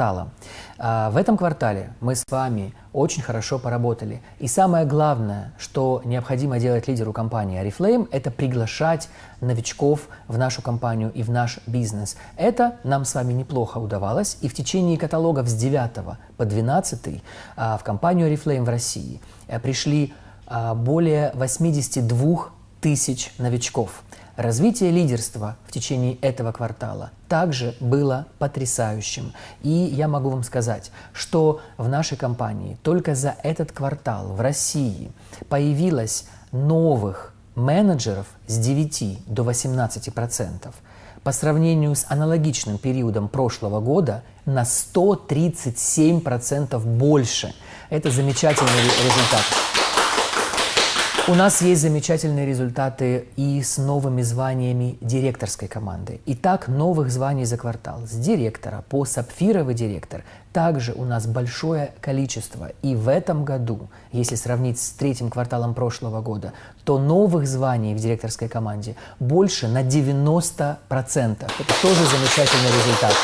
квартала. А, в этом квартале мы с вами очень хорошо поработали. И самое главное, что необходимо делать лидеру компании Oriflame, это приглашать новичков в нашу компанию и в наш бизнес. Это нам с вами неплохо удавалось. И в течение каталогов с 9 по 12 а, в компанию Oriflame в России э, пришли а, более 82 тысяч новичков. Развитие лидерства в течение этого квартала также было потрясающим. И я могу вам сказать, что в нашей компании только за этот квартал в России появилось новых менеджеров с 9 до 18 процентов. По сравнению с аналогичным периодом прошлого года на 137 процентов больше. Это замечательный результат. У нас есть замечательные результаты и с новыми званиями директорской команды. Итак, новых званий за квартал. С директора по сапфировый директор также у нас большое количество. И в этом году, если сравнить с третьим кварталом прошлого года, то новых званий в директорской команде больше на 90%. Это тоже замечательный результат.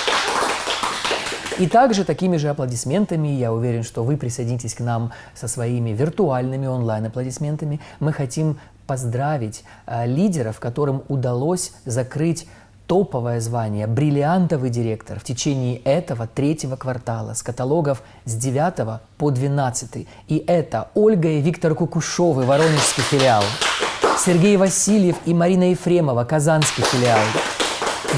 И также такими же аплодисментами, я уверен, что вы присоединитесь к нам со своими виртуальными онлайн-аплодисментами, мы хотим поздравить э, лидеров, которым удалось закрыть топовое звание «Бриллиантовый директор» в течение этого третьего квартала с каталогов с 9 по 12. И это Ольга и Виктор Кукушовы, Воронежский филиал, Сергей Васильев и Марина Ефремова, Казанский филиал,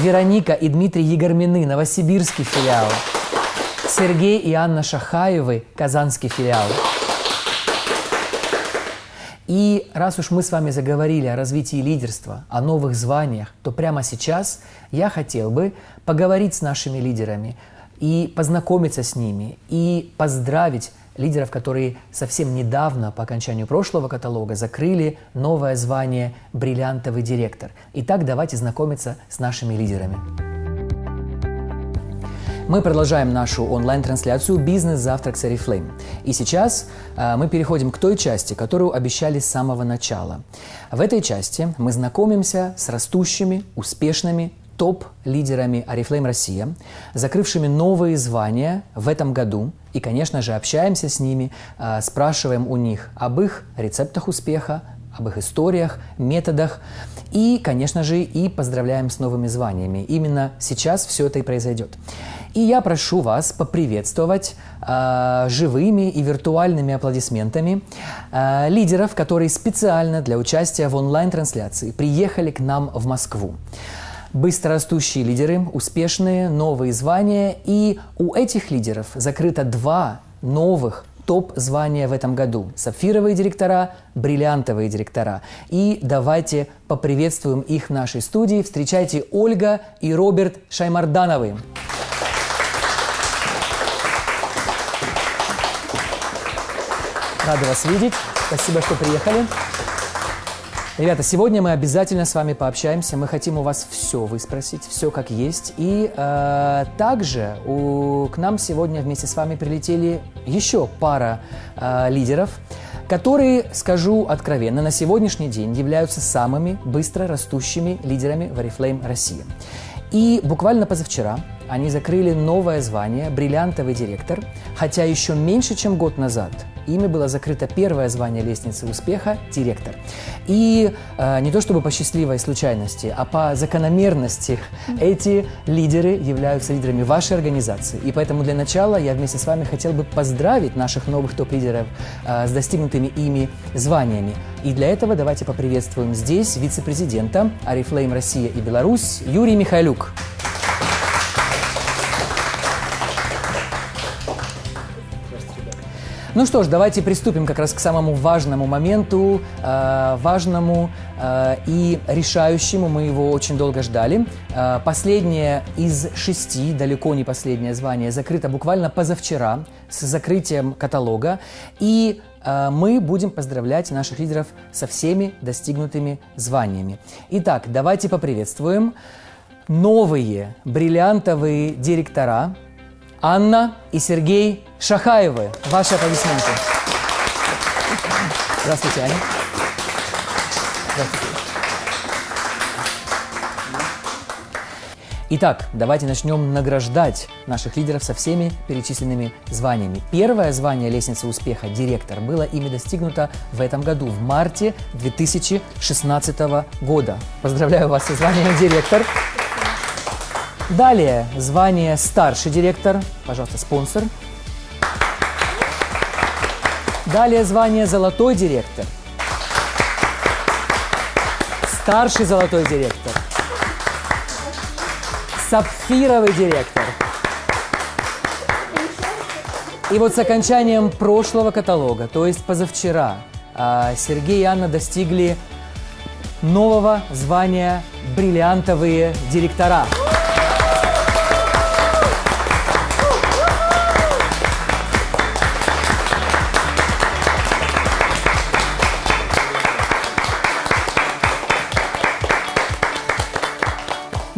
Вероника и Дмитрий Егормины, Новосибирский филиал, Сергей и Анна Шахаевы, Казанский филиал. И раз уж мы с вами заговорили о развитии лидерства, о новых званиях, то прямо сейчас я хотел бы поговорить с нашими лидерами и познакомиться с ними, и поздравить лидеров, которые совсем недавно, по окончанию прошлого каталога, закрыли новое звание «Бриллиантовый директор». Итак, давайте знакомиться с нашими лидерами. Мы продолжаем нашу онлайн-трансляцию «Бизнес-завтрак с Oriflame». И сейчас э, мы переходим к той части, которую обещали с самого начала. В этой части мы знакомимся с растущими, успешными топ-лидерами Oriflame Россия, закрывшими новые звания в этом году. И, конечно же, общаемся с ними, э, спрашиваем у них об их рецептах успеха, об их историях, методах и, конечно же, и поздравляем с новыми званиями. Именно сейчас все это и произойдет. И я прошу вас поприветствовать э, живыми и виртуальными аплодисментами э, лидеров, которые специально для участия в онлайн-трансляции приехали к нам в Москву. Быстрорастущие лидеры, успешные, новые звания, и у этих лидеров закрыто два новых топ-звания в этом году. Сапфировые директора, бриллиантовые директора. И давайте поприветствуем их в нашей студии. Встречайте Ольга и Роберт Шаймардановы. Рады вас видеть. Спасибо, что приехали. Ребята, сегодня мы обязательно с вами пообщаемся. Мы хотим у вас все выспросить, все как есть. И э, также у, к нам сегодня вместе с вами прилетели еще пара э, лидеров, которые, скажу откровенно, на сегодняшний день являются самыми быстро растущими лидерами в Oriflame России. И буквально позавчера они закрыли новое звание «Бриллиантовый директор», хотя еще меньше, чем год назад ими было закрыто первое звание лестницы успеха – директор. И э, не то чтобы по счастливой случайности, а по закономерности эти лидеры являются лидерами вашей организации. И поэтому для начала я вместе с вами хотел бы поздравить наших новых топ-лидеров э, с достигнутыми ими званиями. И для этого давайте поприветствуем здесь вице-президента Арифлейм Россия и Беларусь Юрий Михайлюк. Ну что ж, давайте приступим как раз к самому важному моменту, э, важному э, и решающему. Мы его очень долго ждали. Э, последнее из шести, далеко не последнее звание, закрыто буквально позавчера с закрытием каталога. И э, мы будем поздравлять наших лидеров со всеми достигнутыми званиями. Итак, давайте поприветствуем новые бриллиантовые директора Анна и Сергей Шахаевы. Ваши аплодисменты. Здравствуйте, Аня. Здравствуйте. Итак, давайте начнем награждать наших лидеров со всеми перечисленными званиями. Первое звание лестницы успеха «Директор» было ими достигнуто в этом году, в марте 2016 года. Поздравляю вас со званием «Директор». Далее звание «Старший директор». Пожалуйста, спонсор. Далее звание «Золотой директор». Старший золотой директор сапфировый директор. И вот с окончанием прошлого каталога, то есть позавчера, а, Сергей и Анна достигли нового звания «Бриллиантовые директора».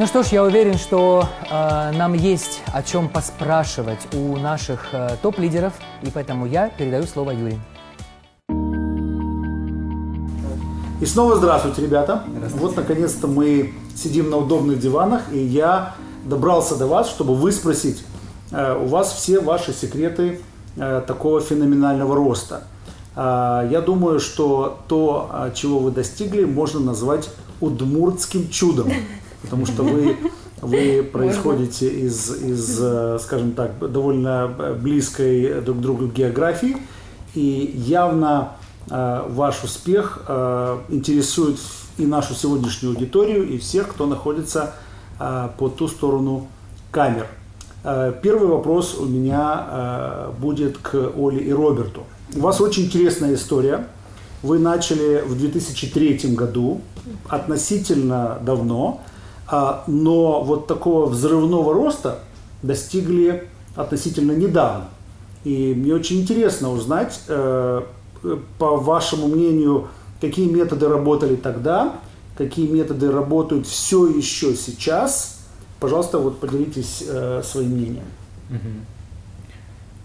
Ну что ж, я уверен, что э, нам есть о чем поспрашивать у наших э, топ-лидеров, и поэтому я передаю слово Юрию. И снова здравствуйте, ребята. Здравствуйте. Вот наконец-то мы сидим на удобных диванах, и я добрался до вас, чтобы выспросить э, у вас все ваши секреты э, такого феноменального роста. Э, я думаю, что то, э, чего вы достигли, можно назвать удмуртским чудом потому что вы, вы происходите из, из, э, скажем так, довольно близкой друг к другу географии, и явно э, ваш успех э, интересует и нашу сегодняшнюю аудиторию, и всех, кто находится э, по ту сторону камер. Э, первый вопрос у меня э, будет к Оле и Роберту. У вас очень интересная история. Вы начали в 2003 году, относительно давно, но вот такого взрывного роста достигли относительно недавно. И мне очень интересно узнать, э, по вашему мнению, какие методы работали тогда, какие методы работают все еще сейчас. Пожалуйста, вот поделитесь э, своим мнением.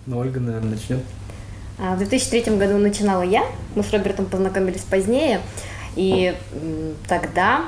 Ну, Ольга, наверное, начнет. А, в 2003 году начинала я, мы с Робертом познакомились позднее, и тогда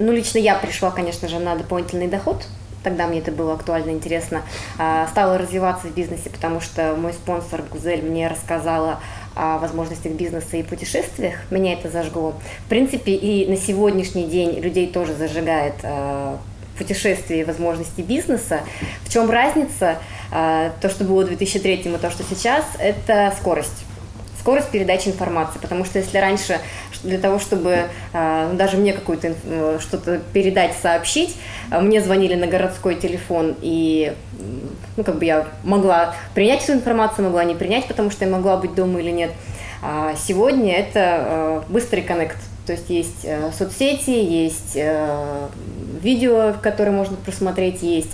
ну, лично я пришла, конечно же, на дополнительный доход, тогда мне это было актуально интересно, а, стала развиваться в бизнесе, потому что мой спонсор Гузель мне рассказала о возможностях бизнеса и путешествиях, меня это зажгло. В принципе, и на сегодняшний день людей тоже зажигает а, путешествия и возможности бизнеса. В чем разница? А, то, что было в 2003 и то, что сейчас, это скорость скорость передачи информации, потому что если раньше для того, чтобы э, даже мне какую-то э, что-то передать, сообщить, э, мне звонили на городской телефон, и ну, как бы я могла принять эту информацию, могла не принять, потому что я могла быть дома или нет. А сегодня это быстрый коннект, то есть есть соцсети, есть видео, которое можно просмотреть, есть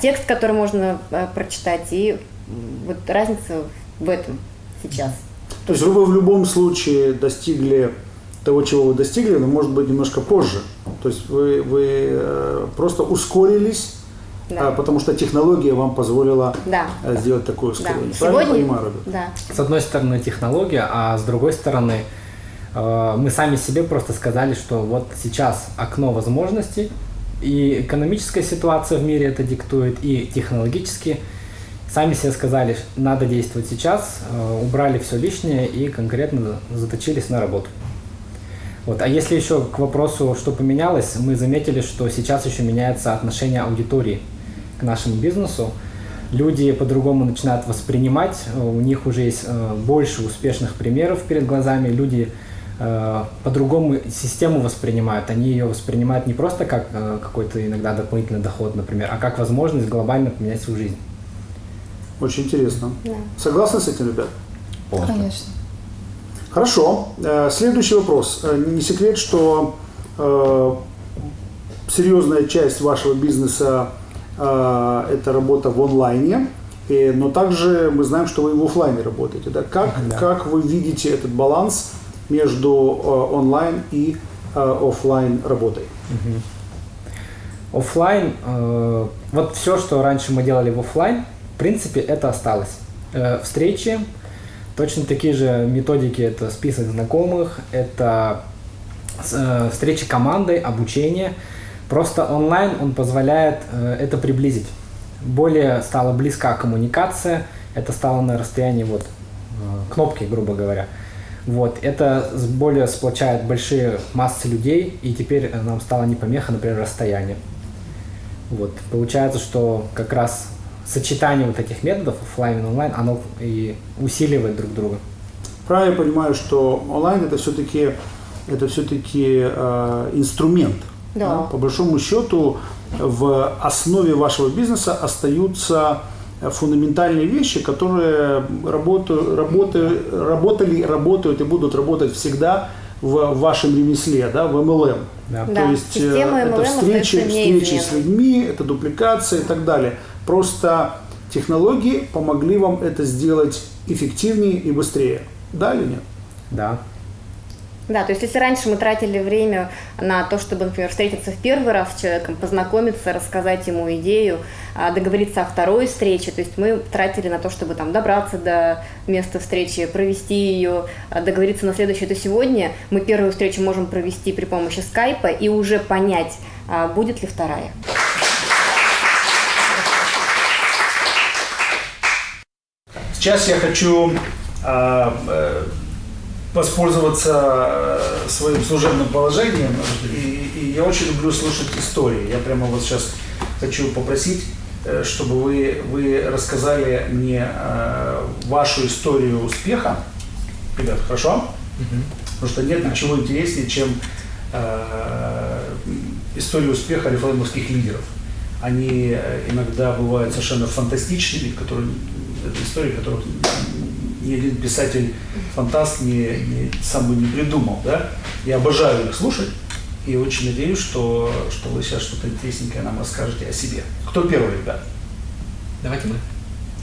текст, который можно прочитать, и вот разница в этом сейчас. То есть вы в любом случае достигли того, чего вы достигли, но может быть немножко позже. То есть вы, вы э, просто ускорились, да. А, потому что технология вам позволила да. Э, сделать такое ускорение. Да. Правильно Сегодня, понимаю, Роберт? Да. С одной стороны технология, а с другой стороны э, мы сами себе просто сказали, что вот сейчас окно возможностей, и экономическая ситуация в мире это диктует, и технологически – Сами себе сказали, надо действовать сейчас, э, убрали все лишнее и конкретно заточились на работу. Вот. А если еще к вопросу, что поменялось, мы заметили, что сейчас еще меняется отношение аудитории к нашему бизнесу. Люди по-другому начинают воспринимать, у них уже есть э, больше успешных примеров перед глазами, люди э, по-другому систему воспринимают. Они ее воспринимают не просто как какой-то иногда дополнительный доход, например, а как возможность глобально поменять свою жизнь. Очень интересно. Да. Согласны с этим, ребят? Полностью. Конечно. Хорошо. Э, следующий вопрос. Э, не секрет, что э, серьезная часть вашего бизнеса это работа в онлайне, но также мы знаем, что вы в офлайне работаете. Да? Как, да. как вы видите этот баланс между онлайн и офлайн работой? Угу. Офлайн, вот все, что раньше мы делали в офлайн, принципе, это осталось. Э, встречи, точно такие же методики, это список знакомых, это э, встречи командой, обучение. Просто онлайн он позволяет э, это приблизить. Более стала близка коммуникация, это стало на расстоянии вот э, кнопки, грубо говоря. Вот, это более сплочает большие массы людей, и теперь нам стало не помеха, например, расстояние. Вот, получается, что как раз сочетание вот этих методов, оффлайн и онлайн, оно и усиливает друг друга. Правильно я понимаю, что онлайн это все-таки это все-таки э, инструмент. Да. По большому счету в основе вашего бизнеса остаются фундаментальные вещи, которые работают, работают, работали, работают и будут работать всегда в вашем ремесле, да, в MLM. Да. Да, То есть э, система это встречи, встречи с людьми, это дупликация и так далее. Просто технологии помогли вам это сделать эффективнее и быстрее. Да или нет? Да. Да, то есть если раньше мы тратили время на то, чтобы, например, встретиться в первый раз с человеком, познакомиться, рассказать ему идею, а, договориться о второй встрече, то есть мы тратили на то, чтобы там добраться до места встречи, провести ее, а, договориться на следующее, то сегодня мы первую встречу можем провести при помощи скайпа и уже понять, а, будет ли вторая. Сейчас я хочу а, э, воспользоваться э, своим служебным положением. И, и я очень люблю слушать истории. Я прямо вот сейчас хочу попросить, э, чтобы вы, вы рассказали мне вашу историю успеха. Ребят, хорошо? Потому что нет ничего интереснее, чем история успеха рефлеймовских лидеров. Они иногда бывают совершенно фантастичными, которые, истории, которых ни один писатель фантаст не, не- сам бы не придумал. Да? Я обожаю их слушать и очень надеюсь, что, что вы сейчас что-то интересненькое нам расскажете о себе. Кто первый, ребят? Давайте мы.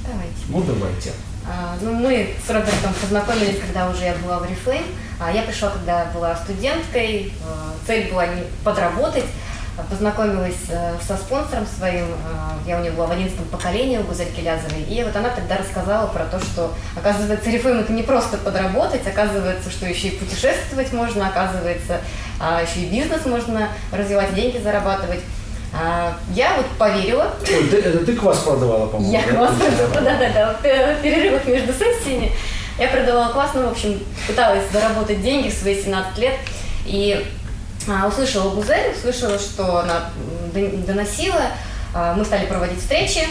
Давайте. Ну, давайте. А, Ну, мы с Робертом познакомились, когда уже я была в Reflame. А Я пришла, когда была студенткой. А, Цель была не подработать. Познакомилась э, со спонсором своим. а, Я у него была в 11 поколении у Гузельки Лязовой. И вот она тогда рассказала про то, что, оказывается, Reflame это не просто подработать, оказывается, что еще и путешествовать можно, оказывается, а, еще и бизнес можно развивать, деньги зарабатывать. А, Я вот поверила, Ой, ты- это ты квас продавала, по-моему? я да? класс продавала, да-да-да, в в перерывах между сессиями. Я продавала класс, ну, в общем, пыталась заработать деньги в свои 17 лет. И а, услышала Гузель, услышала, что она доносила. А, мы стали проводить встречи.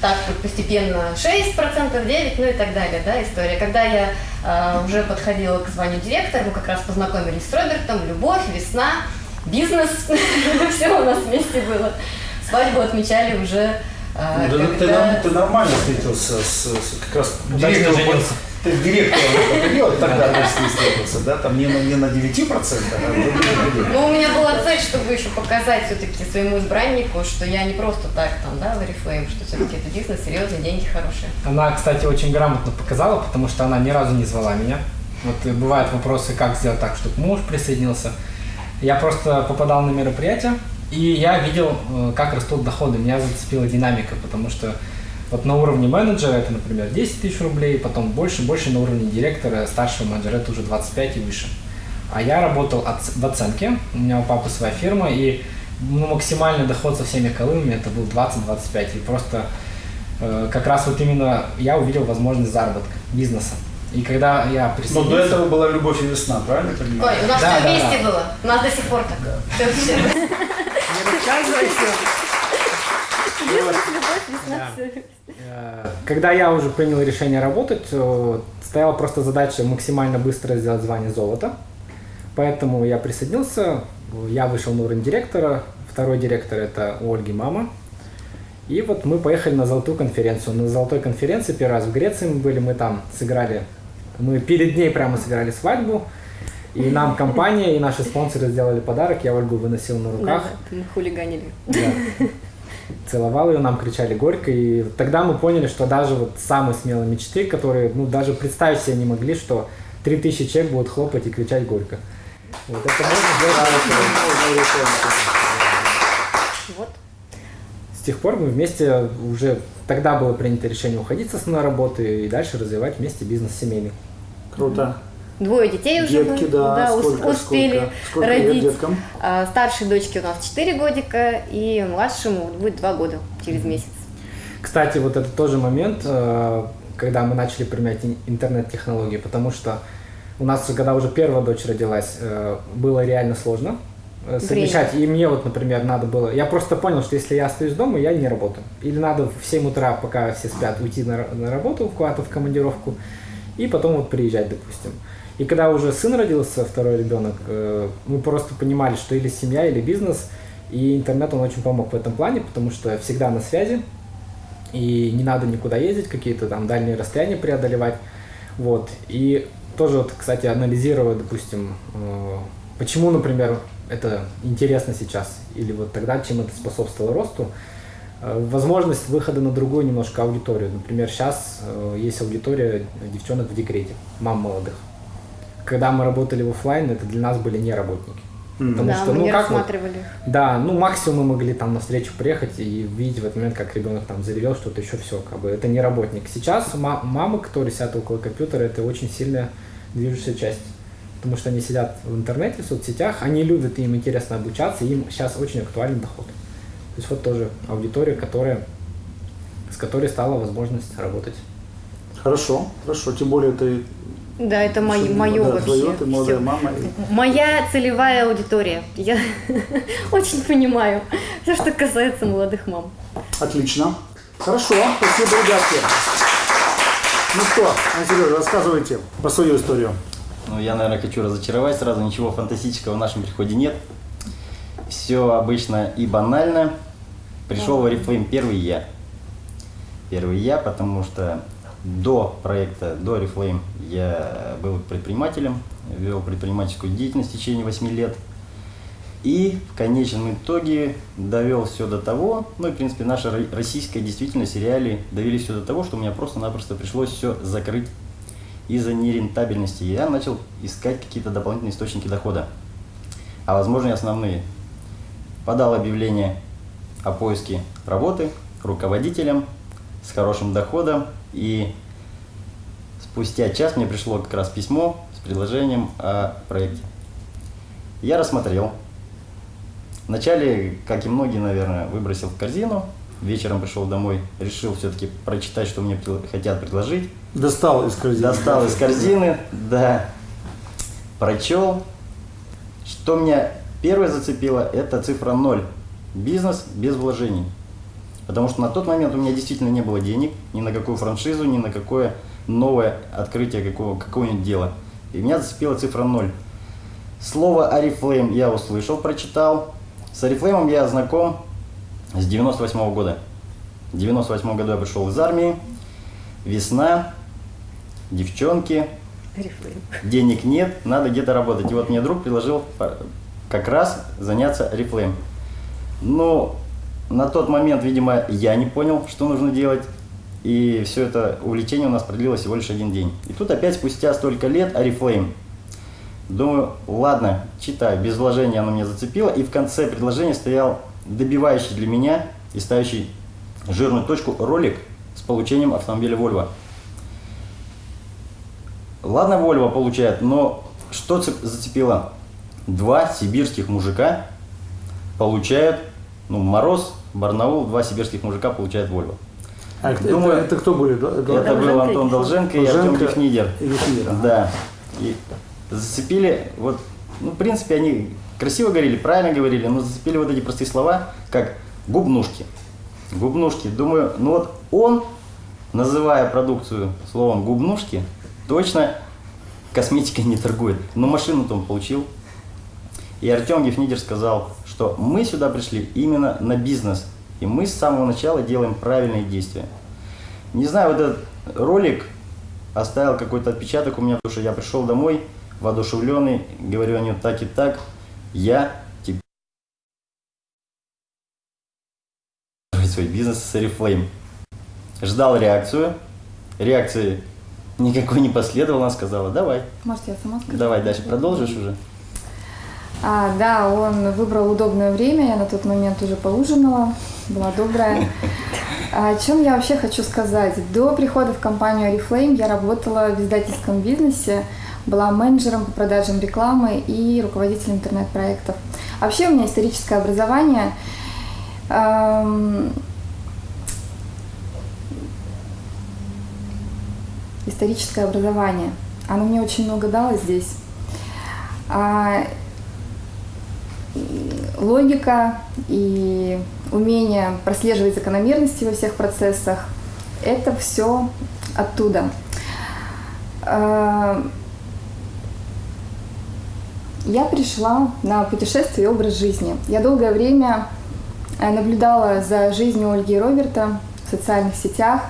Так вот постепенно 6%, 9%, ну и так далее, да, история. Когда я а, уже подходила к званию директора, мы как раз познакомились с Робертом, любовь, весна, бизнес, все у нас вместе было. Свадьбу отмечали уже а, Ну, да ты, когда- нам- ты нормально встретился с, с- как раз директором. женился. Ты директором это делал, тогда ней встретился, да? Там не на, не на 9%, а на. Ну, у меня была цель, чтобы еще показать все-таки своему избраннику, что я не просто так там, да, в Oriflame, что все-таки это бизнес, серьезные деньги хорошие. Она, кстати, очень грамотно показала, потому что она ни разу не звала меня. Вот э, бывают вопросы, как сделать так, чтобы муж присоединился. Я просто попадал на мероприятия, и я видел, э, как растут доходы. Меня зацепила динамика, потому что вот на уровне менеджера это, например, 10 тысяч рублей, потом больше, больше на уровне директора, старшего менеджера это уже 25 и выше. А я работал оц- в оценке, у меня у папы своя фирма, и ну, максимальный доход со всеми колымами это был 20-25. И просто э, как раз вот именно я увидел возможность заработка, бизнеса. И когда я Но присоединился... до этого была любовь и весна, правильно понимаю? Ой, у нас Да, все да, вместе да. было, у нас до сих пор так. Всё, всё. Бизнес, любовь, весна, Да. Э, Когда я уже принял решение работать, э, стояла просто задача максимально быстро сделать звание золота. Поэтому я присоединился, я вышел на уровень директора, второй директор это у Ольги мама. И вот мы поехали на золотую конференцию. На золотой конференции первый раз в Греции мы были, мы там сыграли, мы перед ней прямо сыграли свадьбу. И нам компания, и наши спонсоры сделали подарок, я Ольгу выносил на руках. Да, мы хулиганили. Да. Целовал ее, нам кричали горько, и тогда мы поняли, что даже вот самые смелые мечты, которые, ну, даже представить себе не могли, что 3000 человек будут хлопать и кричать горько. Вот это можно сделать. Вот. С тех пор мы вместе уже, тогда было принято решение уходить с основной работы и дальше развивать вместе бизнес семейный. Круто. Двое детей уже Детки, мы, да, сколько, успели сколько, сколько лет родить. деткам? А, Старшей дочке у нас 4 годика, и младшему будет 2 года через месяц. Кстати, вот это тоже момент, э, когда мы начали применять ин- интернет-технологии, потому что у нас, когда уже первая дочь родилась, э, было реально сложно э, совмещать. И мне вот, например, надо было... Я просто понял, что если я остаюсь дома, я не работаю. Или надо в 7 утра, пока все спят, уйти на, на работу, куда-то в командировку, и потом вот приезжать, допустим. И когда уже сын родился, второй ребенок, э, мы просто понимали, что или семья, или бизнес, и интернет, он очень помог в этом плане, потому что всегда на связи, и не надо никуда ездить, какие-то там дальние расстояния преодолевать. Вот. И тоже, вот, кстати, анализируя, допустим, э, почему, например, это интересно сейчас, или вот тогда, чем это способствовало росту, э, возможность выхода на другую немножко аудиторию. Например, сейчас есть аудитория девчонок в декрете, мам молодых. Когда мы работали в оффлайн, это для нас были не работники. Потому да, что, мы ну не как вот, рассматривали. да, ну максимум мы могли там на встречу приехать и видеть в этот момент, как ребенок там заревел, что-то еще все, как бы это не работник. Сейчас ма- мамы, которые сидят около компьютера, это очень сильная движущая часть. Потому что они сидят в интернете, в соцсетях, они любят, им интересно обучаться, им сейчас очень актуален доход. То есть вот тоже аудитория, которая, с которой стала возможность работать. Хорошо, хорошо. Тем более ты Да, это мое, мое да, вообще. твоё, ты молодая мама. и- Моя целевая аудитория. Я очень понимаю все, что касается молодых мам. Отлично. Хорошо, спасибо, ребятки. Ну что, Сережа, рассказывайте про свою историю. Ну, я, наверное, хочу разочаровать сразу. Ничего фантастического в нашем приходе нет. Все обычно и банально. Пришел в Oriflame первый я. Первый я, потому что до проекта, до Oriflame я был предпринимателем, вел предпринимательскую деятельность в течение 8 лет. И в конечном итоге довел все до того, ну и в принципе наша ро- российская действительность и довели все до того, что мне просто-напросто пришлось все закрыть из-за нерентабельности. Я начал искать какие-то дополнительные источники дохода, а возможно и основные. Подал объявление о поиске работы руководителем с хорошим доходом и спустя час мне пришло как раз письмо с предложением о проекте. Я рассмотрел. Вначале, как и многие, наверное, выбросил в корзину. Вечером пришел домой, решил все-таки прочитать, что мне хотят предложить. Достал из корзины. Достал из корзины, да, прочел. Что меня первое зацепило, это цифра 0. Бизнес без вложений. Потому что на тот момент у меня действительно не было денег ни на какую франшизу, ни на какое новое открытие какого, какого-нибудь дела. И меня зацепила цифра 0. Слово Oriflame я услышал, прочитал. С Oriflame я знаком с 98 года. В 98 году я пришел из армии. Весна, девчонки, денег нет, надо где-то работать. И вот мне друг предложил как раз заняться Oriflame. Ну, на тот момент, видимо, я не понял, что нужно делать. И все это увлечение у нас продлилось всего лишь один день. И тут опять спустя столько лет Oriflame. Думаю, ладно, читаю, без вложения оно меня зацепило. И в конце предложения стоял добивающий для меня и ставящий жирную точку ролик с получением автомобиля Volvo. Ладно, Volvo получает, но что цеп- зацепило? Два сибирских мужика получают, ну, Мороз, Барнаул, два сибирских мужика получают Volvo. А это, Думаю, это, это кто были? Да? Это был Долженко Антон Долженко и Артем Долженко Гефнидер. и Гефнидер, ага. Да. И зацепили, вот, ну, в принципе, они красиво говорили, правильно говорили, но зацепили вот эти простые слова, как губнушки. Губнушки. Думаю, ну вот он, называя продукцию словом губнушки, точно косметикой не торгует. Но машину-то он получил. И Артем Гефнидер сказал, что мы сюда пришли именно на бизнес. И мы с самого начала делаем правильные действия. Не знаю, вот этот ролик оставил какой-то отпечаток у меня, потому что я пришел домой воодушевленный, говорю о нем так и так. Я теперь свой бизнес с Oriflame. Ждал реакцию. Реакции никакой не последовало. Она сказала, давай, Может, я сама скажу? давай дальше. Продолжишь уже? А, да, он выбрал удобное время, я на тот момент уже поужинала, была добрая. А О чем я вообще хочу сказать? До прихода в компанию Oriflame я работала в издательском бизнесе была менеджером по продажам рекламы и руководителем интернет-проектов. А вообще у меня историческое образование. Эм, историческое образование. Оно мне очень много дало здесь. Логика и умение прослеживать закономерности во всех процессах – это все оттуда. А, я пришла на путешествие и образ жизни. Я долгое время э, наблюдала за жизнью Ольги и Роберта в социальных сетях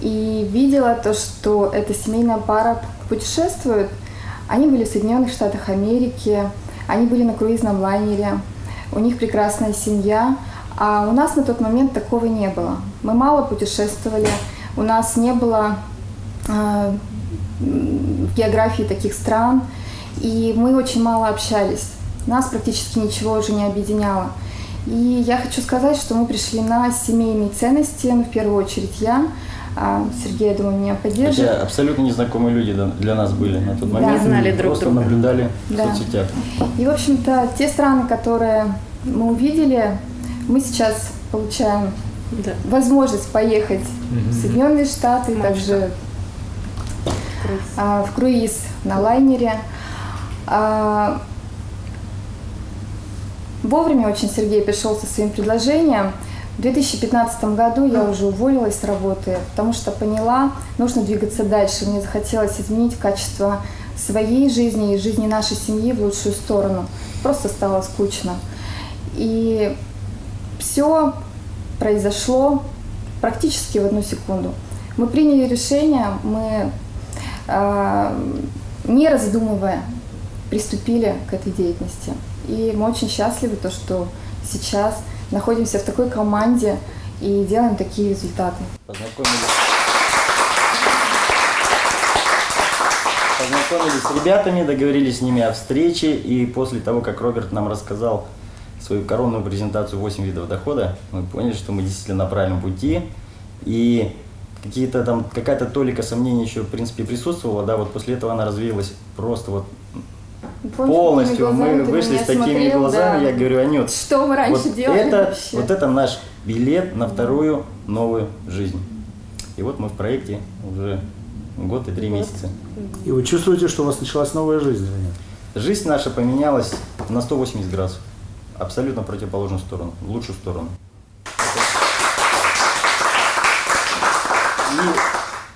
и видела то, что эта семейная пара путешествует. Они были в Соединенных Штатах Америки, они были на круизном лайнере, у них прекрасная семья, а у нас на тот момент такого не было. Мы мало путешествовали, у нас не было э, географии таких стран, и мы очень мало общались. Нас практически ничего уже не объединяло. И я хочу сказать, что мы пришли на семейные ценности, ну, в первую очередь я, Сергей, я думаю, меня поддержит. Хотя абсолютно незнакомые люди для нас были на тот момент. Да, знали друг Просто друга. наблюдали Да. в соцсетях. И, в общем-то, те страны, которые мы увидели, мы сейчас получаем Да. возможность поехать в Соединенные Штаты, также Круиз. а, в круиз на лайнере. А, Вовремя очень Сергей пришел со своим предложением. В 2015 году я уже уволилась с работы, потому что поняла, нужно двигаться дальше. Мне захотелось изменить качество своей жизни и жизни нашей семьи в лучшую сторону. Просто стало скучно. И все произошло практически в одну секунду. Мы приняли решение, мы, э, не раздумывая, приступили к этой деятельности. И мы очень счастливы, то, что сейчас находимся в такой команде и делаем такие результаты. Познакомились. Познакомились с ребятами, договорились с ними о встрече, и после того, как Роберт нам рассказал свою коронную презентацию 8 видов дохода, мы поняли, что мы действительно на правильном пути, и какие-то там, какая-то толика сомнений еще, в принципе, присутствовала, да, вот после этого она развеялась просто вот полностью. Мы вышли с такими смотрел? глазами, Да. я говорю, Анют, Что мы раньше вот делали это, вообще? вот это наш билет на вторую новую жизнь. И вот мы в проекте уже год и три месяца. И вы чувствуете, что у вас началась новая жизнь? Жизнь наша поменялась на 180 градусов. Абсолютно противоположную сторону, в лучшую сторону.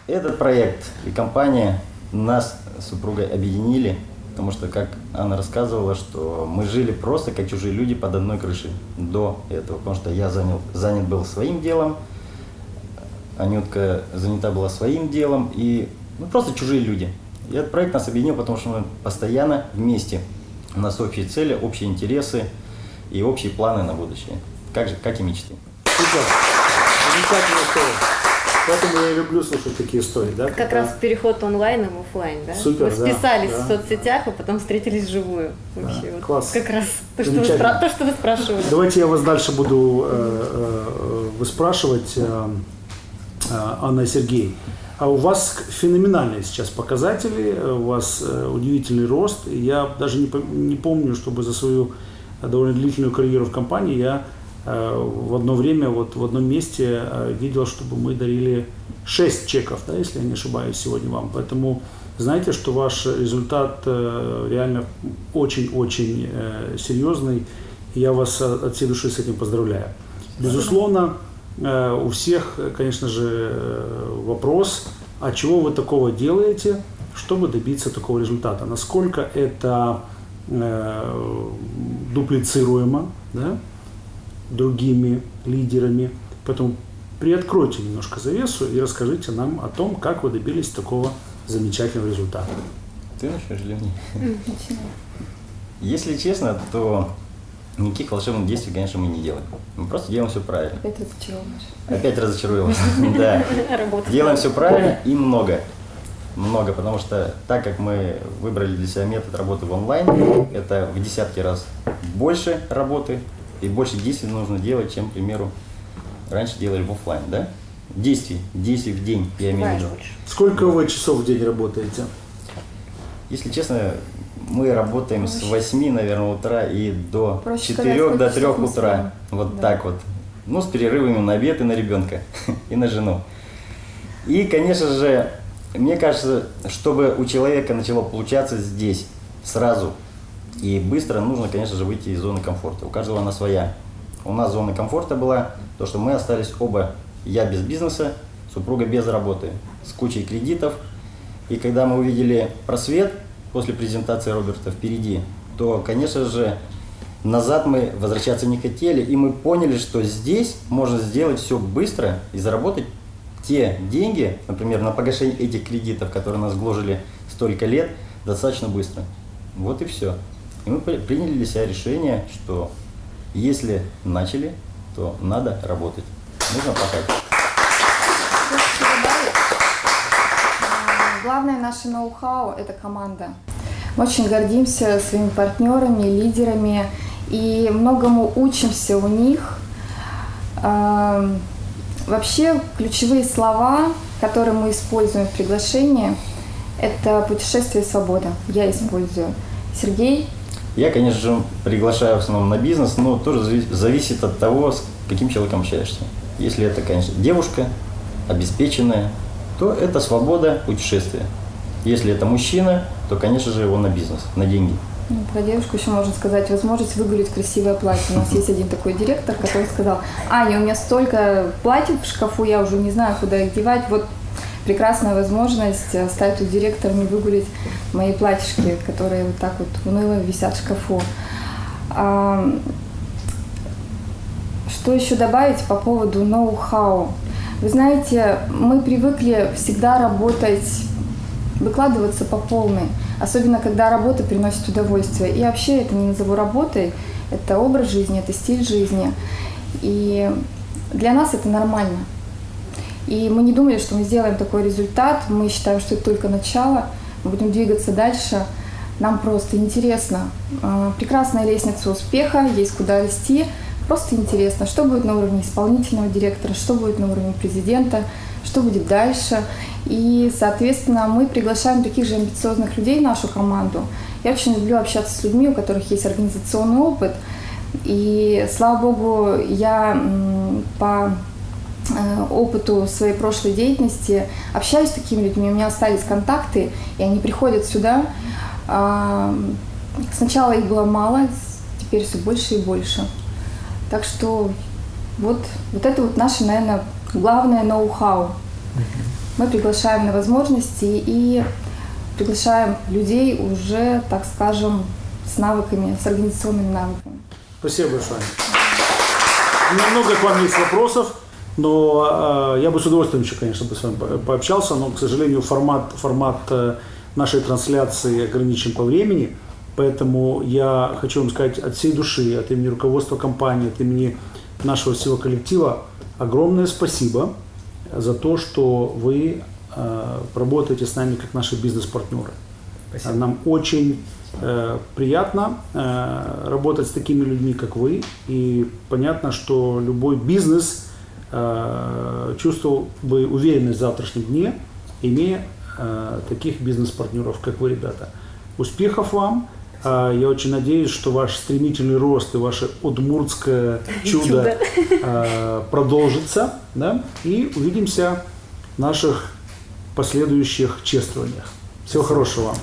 И этот проект и компания нас с супругой объединили, потому что, как Анна рассказывала, что мы жили просто как чужие люди под одной крышей до этого, потому что я занял, занят был своим делом, Анютка занята была своим делом, и ну, просто чужие люди. И этот проект нас объединил, потому что мы постоянно вместе. У нас общие цели, общие интересы и общие планы на будущее, как, же, как и мечты. Супер. Замечательная история. Поэтому я и люблю слушать такие истории, да? Как раз переход онлайн в офлайн, да? Супер, Вы да, списались да. в соцсетях, а потом встретились вживую. Вообще, вот класс. Как раз то, что вы, то, что вы спрашивали. Давайте я вас дальше буду э, э, выспрашивать, э, э, Анна и Сергей. А у вас феноменальные сейчас показатели, э, у вас удивительный рост. И я даже не, пом- не помню, чтобы за свою довольно длительную карьеру в компании я в одно время, вот в одном месте э, видел, чтобы мы дарили 6 чеков, да, если я не ошибаюсь, сегодня вам. Поэтому знаете, что ваш результат э, реально очень-очень э, серьезный. Я вас э, от всей души с этим поздравляю. Безусловно, э, у всех, э, конечно же, э, вопрос, а чего вы такого делаете, чтобы добиться такого результата? Насколько это э, дуплицируемо да, другими лидерами? Поэтому приоткройте немножко завесу и расскажите нам о том, как вы добились такого замечательного результата. Ты начнешь или мне? Если честно, то никаких волшебных действий, конечно, мы не делаем. Мы просто делаем все правильно. Опять разочаровываешь. Опять разочаруем вас. Да. Делаем все правильно и много. Много, потому что так как мы выбрали для себя метод работы в онлайн, это в десятки раз больше работы и больше действий нужно делать, чем, к примеру, раньше делали в офлайн, да? Действий, действий в день, я имею в виду. Сколько вы часов в день работаете? Если честно, мы работаем с 8, наверное, утра и до Проще 4 сказать, до сколько 3 часов мы утра. Вот Да. так вот. Ну, с перерывами на обед и на ребенка, и на жену. И, конечно же, мне кажется, чтобы у человека начало получаться здесь сразу и быстро, нужно, конечно же, выйти из зоны комфорта. У каждого она своя. У нас зона комфорта была то, что мы остались оба, я без бизнеса, супруга без работы, с кучей кредитов. И когда мы увидели просвет после презентации Роберта впереди, то, конечно же, назад мы возвращаться не хотели, и мы поняли, что здесь можно сделать все быстро и заработать те деньги, например, на погашение этих кредитов, которые нас гложили столько лет, достаточно быстро. Вот и все. И мы при- приняли для себя решение, что если начали, то надо работать. Нужно пахать. А, Главное наше ноу-хау – это команда. Мы очень гордимся своими партнерами, лидерами и многому учимся у них. А, Вообще ключевые слова, которые мы используем в приглашении, это путешествие свобода. Я использую. Сергей, Я, конечно же, приглашаю в основном на бизнес, но тоже зави- зависит от того, с каким человеком общаешься. Если это, конечно, девушка, обеспеченная, то это свобода путешествия. Если это мужчина, то, конечно же, его на бизнес, на деньги. Ну, Про девушку еще можно сказать возможность выгулить красивое платье. У нас есть один такой директор, который сказал, Аня, у меня столько платьев в шкафу, я уже не знаю, куда их девать. Вот прекрасная возможность э, стать у директора не выгулить мои платьишки, которые вот так вот уныло висят в шкафу. Что еще добавить по поводу ноу-хау? Вы знаете, мы привыкли всегда работать выкладываться по полной, особенно когда работа приносит удовольствие. И вообще это не назову работой, это образ жизни, это стиль жизни. И для нас это нормально. И мы не думали, что мы сделаем такой результат, мы считаем, что это только начало, мы будем двигаться дальше. Нам просто интересно. А, Прекрасная лестница успеха, есть куда расти. Просто интересно, что будет на уровне исполнительного директора, что будет на уровне президента, что будет дальше. И, соответственно, мы приглашаем таких же амбициозных людей в нашу команду. Я очень люблю общаться с людьми, у которых есть организационный опыт. И, слава богу, я по опыту своей прошлой деятельности общаюсь с такими людьми, у меня остались контакты, и они приходят сюда. А, Сначала их было мало, теперь все больше и больше. Так что вот, вот это вот наше, наверное, главное ноу-хау. Мы приглашаем на возможности и приглашаем людей уже, так скажем, с навыками, с организационными навыками. Спасибо большое. У меня много к вам есть вопросов, но э, я бы с удовольствием еще, конечно, бы с вами по- пообщался, но, к сожалению, формат, формат э, нашей трансляции ограничен по времени, поэтому я хочу вам сказать от всей души, от имени руководства компании, от имени нашего всего коллектива огромное спасибо за то, что вы э, работаете с нами как наши бизнес-партнеры. Спасибо. Нам очень э, приятно э, работать с такими людьми, как вы. И понятно, что любой бизнес чувствовал бы уверенность в завтрашнем дне, имея э, таких бизнес-партнеров, как вы, ребята. Успехов вам! Э, Я очень надеюсь, что ваш стремительный рост и ваше удмуртское чудо э, продолжится. Да? И увидимся в наших последующих чествованиях. Всего хорошего вам.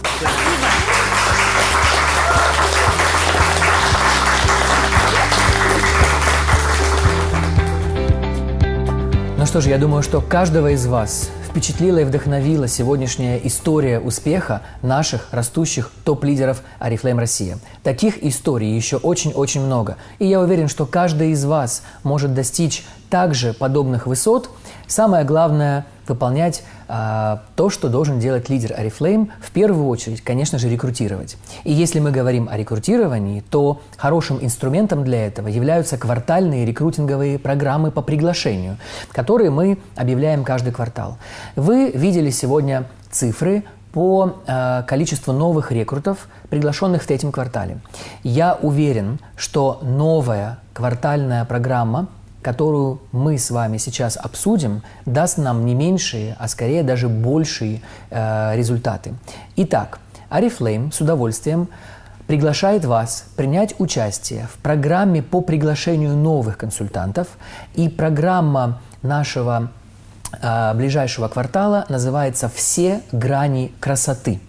Что ж, я думаю, что каждого из вас впечатлила и вдохновила сегодняшняя история успеха наших растущих топ-лидеров Арифлейм Россия. Таких историй еще очень-очень много. И я уверен, что каждый из вас может достичь также подобных высот. Самое главное – выполнять а, то, что должен делать лидер Арифлейм, в первую очередь, конечно же, рекрутировать. И если мы говорим о рекрутировании, то хорошим инструментом для этого являются квартальные рекрутинговые программы по приглашению, которые мы объявляем каждый квартал. Вы видели сегодня цифры по э, количеству новых рекрутов, приглашенных в третьем квартале. Я уверен, что новая квартальная программа которую мы с вами сейчас обсудим, даст нам не меньшие, а скорее даже большие э, результаты. Итак, Арифлейм с удовольствием приглашает вас принять участие в программе по приглашению новых консультантов. И программа нашего э, ближайшего квартала называется «Все грани красоты».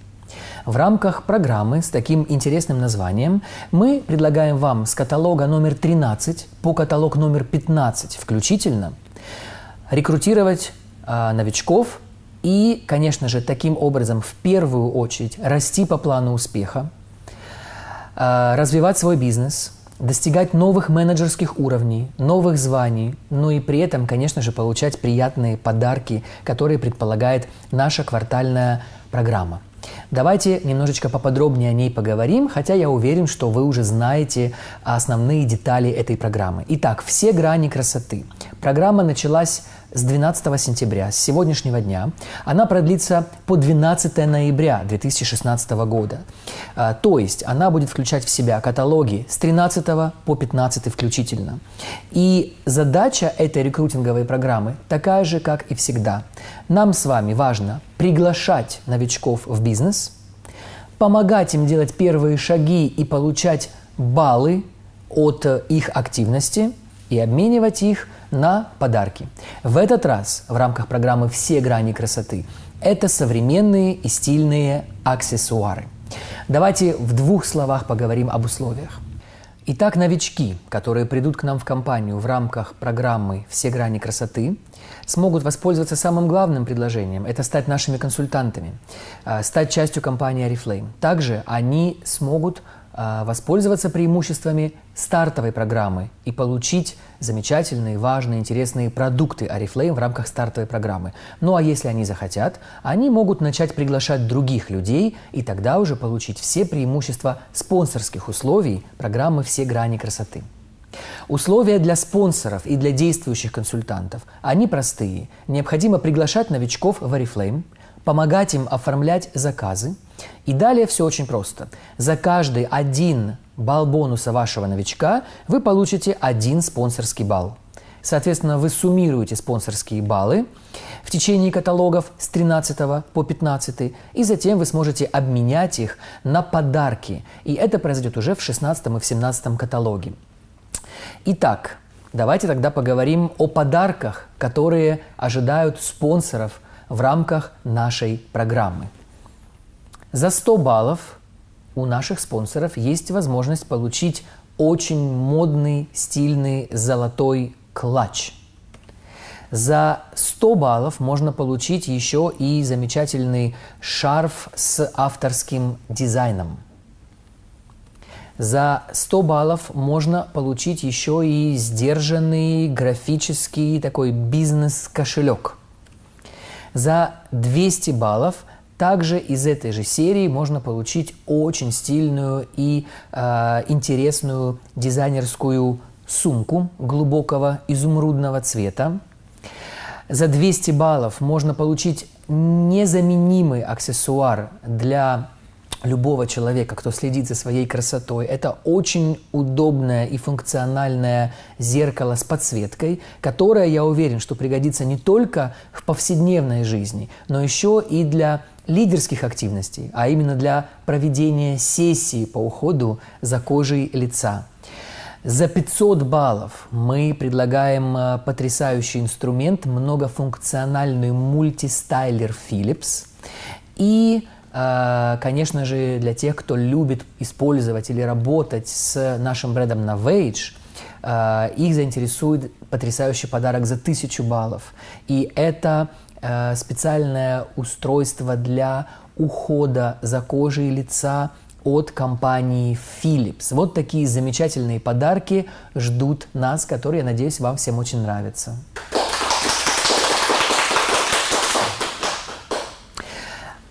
В рамках программы с таким интересным названием мы предлагаем вам с каталога номер 13 по каталог номер 15 включительно рекрутировать э, новичков и, конечно же, таким образом в первую очередь расти по плану успеха, э, развивать свой бизнес, достигать новых менеджерских уровней, новых званий, ну и при этом, конечно же, получать приятные подарки, которые предполагает наша квартальная программа – Давайте немножечко поподробнее о ней поговорим, хотя я уверен, что вы уже знаете основные детали этой программы. Итак, все грани красоты. Программа началась с 12 сентября, с сегодняшнего дня. Она продлится по 12 ноября 2016 года. А, то есть она будет включать в себя каталоги с 13 по 15 включительно. И задача этой рекрутинговой программы такая же, как и всегда. Нам с вами важно приглашать новичков в бизнес, помогать им делать первые шаги и получать баллы от их активности и обменивать их на подарки. В этот раз в рамках программы «Все грани красоты» это современные и стильные аксессуары. Давайте в двух словах поговорим об условиях. Итак, новички, которые придут к нам в компанию в рамках программы «Все грани красоты», смогут воспользоваться самым главным предложением – это стать нашими консультантами, а, стать частью компании Oriflame. Также они смогут а, воспользоваться преимуществами стартовой программы и получить замечательные, важные, интересные продукты Oriflame в рамках стартовой программы. Ну а если они захотят, они могут начать приглашать других людей и тогда уже получить все преимущества спонсорских условий программы «Все грани красоты». Условия для спонсоров и для действующих консультантов, они простые. Необходимо приглашать новичков в Oriflame, помогать им оформлять заказы – и далее все очень просто. За каждый один балл бонуса вашего новичка вы получите один спонсорский балл. Соответственно, вы суммируете спонсорские баллы в течение каталогов с 13 по 15, и затем вы сможете обменять их на подарки. И это произойдет уже в 16 и в 17 каталоге. Итак, давайте тогда поговорим о подарках, которые ожидают спонсоров в рамках нашей программы. За 100 баллов у наших спонсоров есть возможность получить очень модный, стильный золотой клатч. За 100 баллов можно получить еще и замечательный шарф с авторским дизайном. За 100 баллов можно получить еще и сдержанный графический такой бизнес-кошелек. За 200 баллов – также из этой же серии можно получить очень стильную и э, интересную дизайнерскую сумку глубокого изумрудного цвета. За 200 баллов можно получить незаменимый аксессуар для любого человека, кто следит за своей красотой. Это очень удобное и функциональное зеркало с подсветкой, которое, я уверен, что пригодится не только в повседневной жизни, но еще и для лидерских активностей, а именно для проведения сессии по уходу за кожей лица. За 500 баллов мы предлагаем э, потрясающий инструмент, многофункциональный мультистайлер Philips. И, э, конечно же, для тех, кто любит использовать или работать с нашим брендом Novage, э, их заинтересует потрясающий подарок за 1000 баллов. И это специальное устройство для ухода за кожей лица от компании Philips. Вот такие замечательные подарки ждут нас, которые, я надеюсь, вам всем очень нравятся.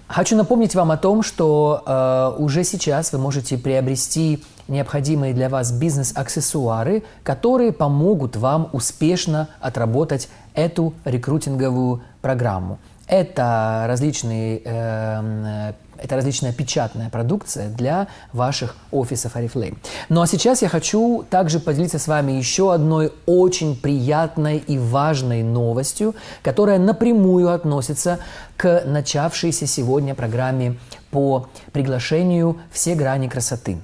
Хочу напомнить вам о том, что э, уже сейчас вы можете приобрести необходимые для вас бизнес-аксессуары, которые помогут вам успешно отработать эту рекрутинговую программу. Это различные э, это различная печатная продукция для ваших офисов Oriflame. Ну а сейчас я хочу также поделиться с вами еще одной очень приятной и важной новостью, которая напрямую относится к начавшейся сегодня программе по приглашению «Все грани красоты».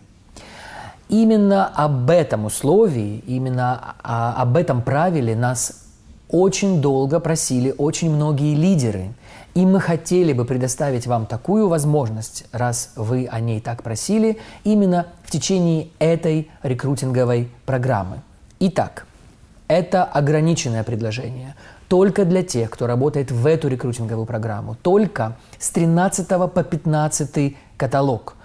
Именно об этом условии, именно об этом правиле нас очень долго просили очень многие лидеры – и мы хотели бы предоставить вам такую возможность, раз вы о ней так просили, именно в течение этой рекрутинговой программы. Итак, это ограниченное предложение только для тех, кто работает в эту рекрутинговую программу, только с 13 по 15 каталог.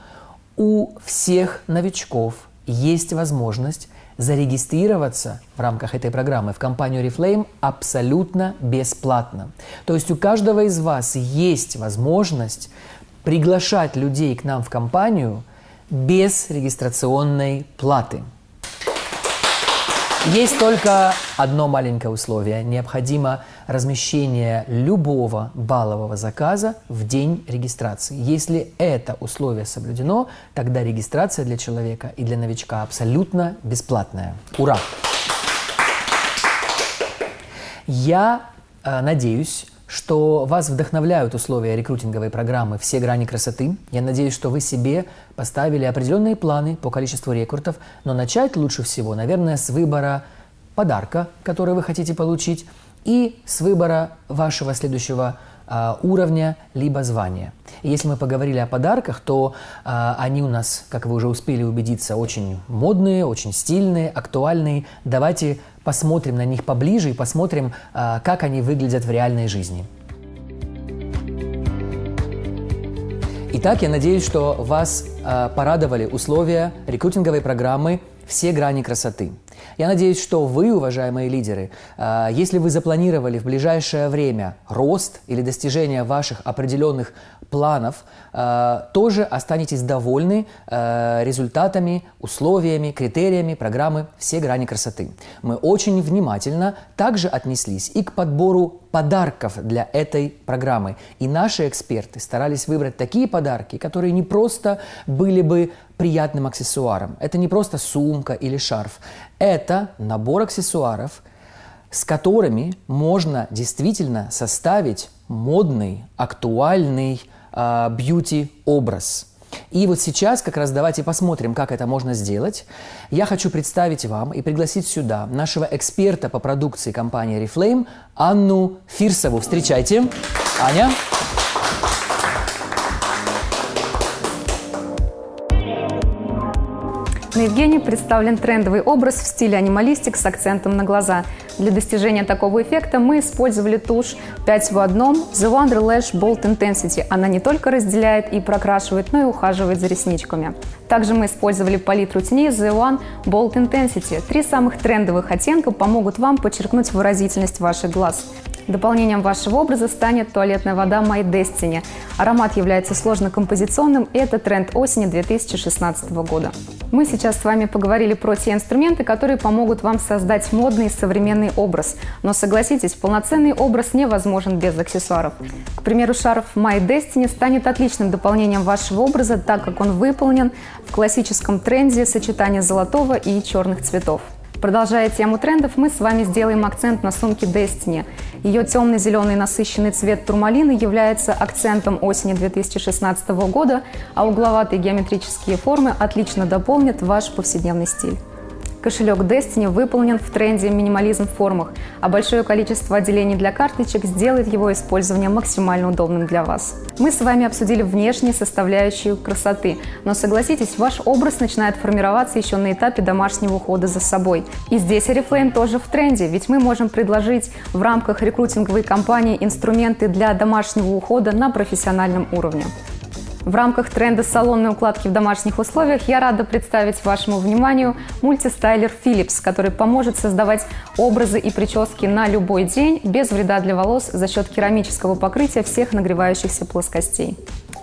У всех новичков есть возможность зарегистрироваться в рамках этой программы в компанию Reflame абсолютно бесплатно. То есть у каждого из вас есть возможность приглашать людей к нам в компанию без регистрационной платы. Есть только одно маленькое условие. Необходимо размещение любого баллового заказа в день регистрации. Если это условие соблюдено, тогда регистрация для человека и для новичка абсолютно бесплатная. Ура! Я э, надеюсь, что вас вдохновляют условия рекрутинговой программы «Все грани красоты». Я надеюсь, что вы себе поставили определенные планы по количеству рекрутов, но начать лучше всего, наверное, с выбора подарка, который вы хотите получить, и с выбора вашего следующего а, уровня либо звания. И если мы поговорили о подарках, то а, они у нас, как вы уже успели убедиться, очень модные, очень стильные, актуальные. Давайте посмотрим на них поближе и посмотрим, а, как они выглядят в реальной жизни. Итак, я надеюсь, что вас а, порадовали условия рекрутинговой программы «Все грани красоты». Я надеюсь, что вы, уважаемые лидеры, а, если вы запланировали в ближайшее время рост или достижение ваших определенных планов, а, тоже останетесь довольны а, результатами, условиями, критериями программы «Все грани красоты». Мы очень внимательно также отнеслись и к подбору подарков для этой программы. И наши эксперты старались выбрать такие подарки, которые не просто были бы приятным аксессуаром. Это не просто сумка или шарф. Это набор аксессуаров, с которыми можно действительно составить модный, актуальный бьюти-образ. И вот сейчас как раз давайте посмотрим, как это можно сделать. Я хочу представить вам и пригласить сюда нашего эксперта по продукции компании Reflame Анну Фирсову. Встречайте. Аня. На Евгении представлен трендовый образ в стиле анималистик с акцентом на глаза. Для достижения такого эффекта мы использовали тушь 5 в одном The Wonder Lash Bold Intensity. Она не только разделяет и прокрашивает, но и ухаживает за ресничками. Также мы использовали палитру теней The One Bold Intensity. Три самых трендовых оттенка помогут вам подчеркнуть выразительность ваших глаз. Дополнением вашего образа станет туалетная вода My Destiny. Аромат является сложно-композиционным, и это тренд осени 2016 года. Мы сейчас с вами поговорили про те инструменты, которые помогут вам создать модный современный образ. Но согласитесь, полноценный образ невозможен без аксессуаров. К примеру, шарф My Destiny станет отличным дополнением вашего образа, так как он выполнен в классическом тренде сочетания золотого и черных цветов. Продолжая тему трендов, мы с вами сделаем акцент на сумке Destiny. Ее темно-зеленый насыщенный цвет турмалины является акцентом осени 2016 года, а угловатые геометрические формы отлично дополнят ваш повседневный стиль. Кошелек Destiny выполнен в тренде минимализм в формах, а большое количество отделений для карточек сделает его использование максимально удобным для вас. Мы с вами обсудили внешние составляющие красоты, но согласитесь, ваш образ начинает формироваться еще на этапе домашнего ухода за собой. И здесь Oriflame тоже в тренде, ведь мы можем предложить в рамках рекрутинговой кампании инструменты для домашнего ухода на профессиональном уровне. В рамках тренда салонной укладки в домашних условиях я рада представить вашему вниманию мультистайлер Philips, который поможет создавать образы и прически на любой день без вреда для волос за счет керамического покрытия всех нагревающихся плоскостей.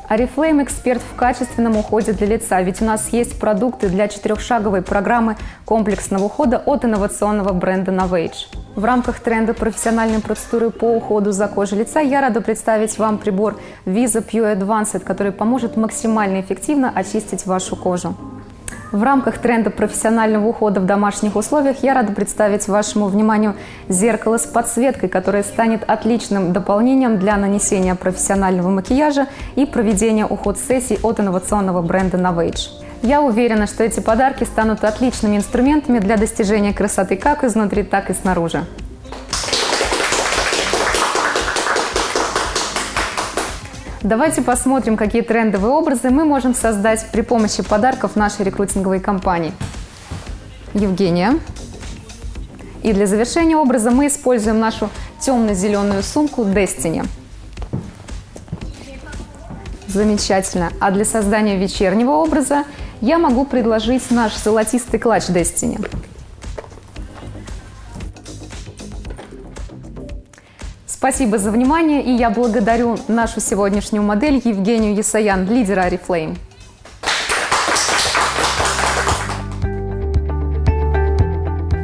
Арифлейм – эксперт в качественном уходе для лица, ведь у нас есть продукты для четырехшаговой программы комплексного ухода от инновационного бренда Novage. В рамках тренда профессиональной процедуры по уходу за кожей лица я рада представить вам прибор Visa Pure Advanced, который поможет максимально эффективно очистить вашу кожу. В рамках тренда профессионального ухода в домашних условиях я рада представить вашему вниманию зеркало с подсветкой, которое станет отличным дополнением для нанесения профессионального макияжа и проведения уход-сессий от инновационного бренда Novage. Я уверена, что эти подарки станут отличными инструментами для достижения красоты как изнутри, так и снаружи. Давайте посмотрим, какие трендовые образы мы можем создать при помощи подарков нашей рекрутинговой компании. Евгения. И для завершения образа мы используем нашу темно-зеленую сумку Destiny. Замечательно. А для создания вечернего образа я могу предложить наш золотистый клатч Destiny. Спасибо за внимание, и я благодарю нашу сегодняшнюю модель Евгению Ясаян, лидера Oriflame.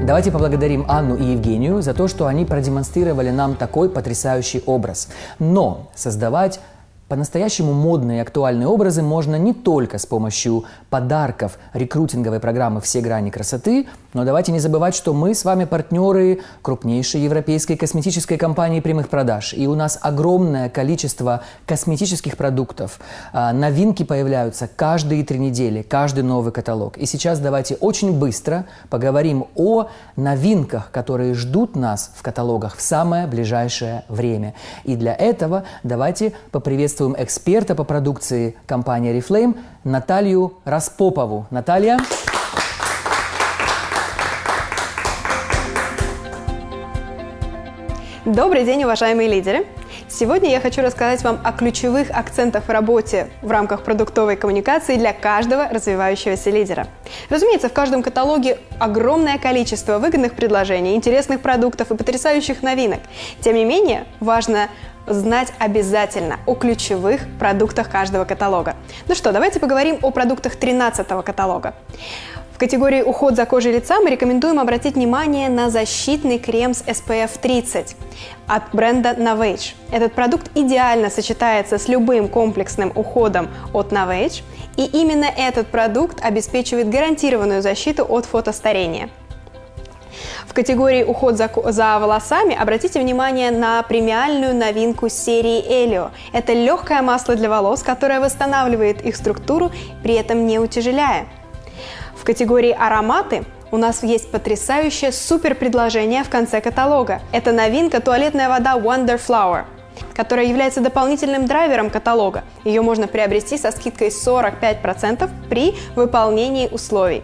Давайте поблагодарим Анну и Евгению за то, что они продемонстрировали нам такой потрясающий образ. Но создавать по-настоящему модные и актуальные образы можно не только с помощью подарков рекрутинговой программы «Все грани красоты», но давайте не забывать, что мы с вами партнеры крупнейшей европейской косметической компании прямых продаж. И у нас огромное количество косметических продуктов. А, новинки появляются каждые три недели, каждый новый каталог. И сейчас давайте очень быстро поговорим о новинках, которые ждут нас в каталогах в самое ближайшее время. И для этого давайте поприветствуем эксперта по продукции компании Reflame Наталью Распопову. Наталья. Добрый день, уважаемые лидеры! Сегодня я хочу рассказать вам о ключевых акцентах в работе в рамках продуктовой коммуникации для каждого развивающегося лидера. Разумеется, в каждом каталоге огромное количество выгодных предложений, интересных продуктов и потрясающих новинок. Тем не менее, важно знать обязательно о ключевых продуктах каждого каталога. Ну что, давайте поговорим о продуктах 13 каталога. В категории «Уход за кожей лица» мы рекомендуем обратить внимание на защитный крем с SPF 30 от бренда Novage. Этот продукт идеально сочетается с любым комплексным уходом от Novage, и именно этот продукт обеспечивает гарантированную защиту от фотостарения. В категории «Уход за, за волосами» обратите внимание на премиальную новинку серии Элио. Это легкое масло для волос, которое восстанавливает их структуру, при этом не утяжеляя. В категории «Ароматы» у нас есть потрясающее супер предложение в конце каталога. Это новинка туалетная вода Wonder Flower которая является дополнительным драйвером каталога. Ее можно приобрести со скидкой 45% при выполнении условий.